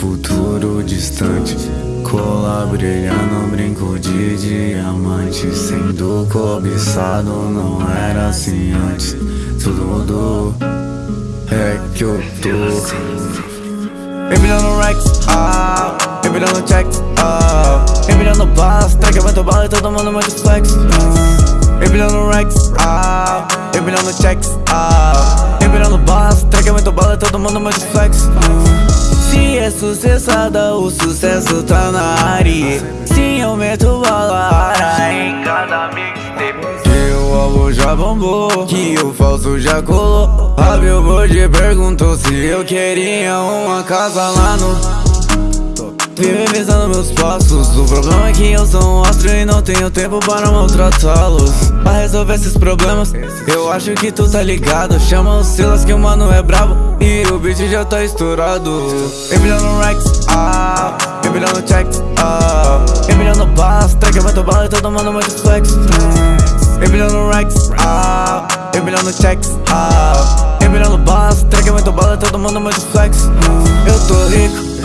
futuro distante. Cola brilhando, brinco de diamante. Sendo cobiçado, não era assim antes. Tudo mudou, é que eu tô. Empilhando racks, ah. Empilhando checks, ah. Empilhando balas, track muito bala e todo mundo muito flex ah. Empilhando racks, ah. Empilhando checks, ah. Empilhando balas, track muito bala e todo mundo muito flex ah. É sucessada, o sucesso tá na área. Sim, eu meto bala em cada mixtape. Que o alvo já bombou, que o falso já colou. A Billboard perguntou se eu queria uma casa lá no Vive visando meus passos. O problema é que eu sou um astro e não tenho tempo para maltratá-los. Pra resolver esses problemas Eu acho que tu tá ligado. Chama os Silas que o mano é brabo. E o beat já tá estourado. Empilhando racks, ah. Empilhando checks, ah. Empilhando balas, track muito bala e todo mundo muito flex. Empilhando racks, ah. Empilhando checks, ah. Empilhando balas, track muito bala e todo mundo muito flex. Eu tô rico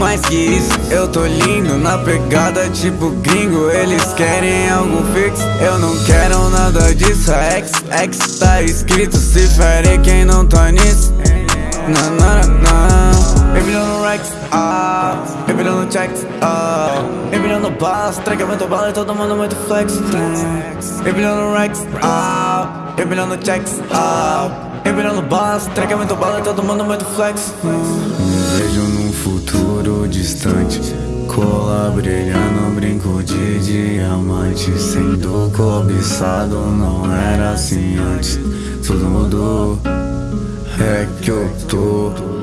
mais que isso, eu tô lindo Na pegada tipo gringo. Eles querem algo fixo Eu não quero nada disso. A X tá escrito. Se fere quem não tá racks, ah Empilhando checks, ah Empilhando balas, track muito bala e todo mundo muito flex. Empilhando racks, ah Empilhando checks, ah Empilhando balas, track muito bala e todo mundo muito flex. Vejo num futuro distante. Cola brilhando, brinco de diamante. Sendo cobiçado, não era assim antes. Tudo mudou, é que eu tô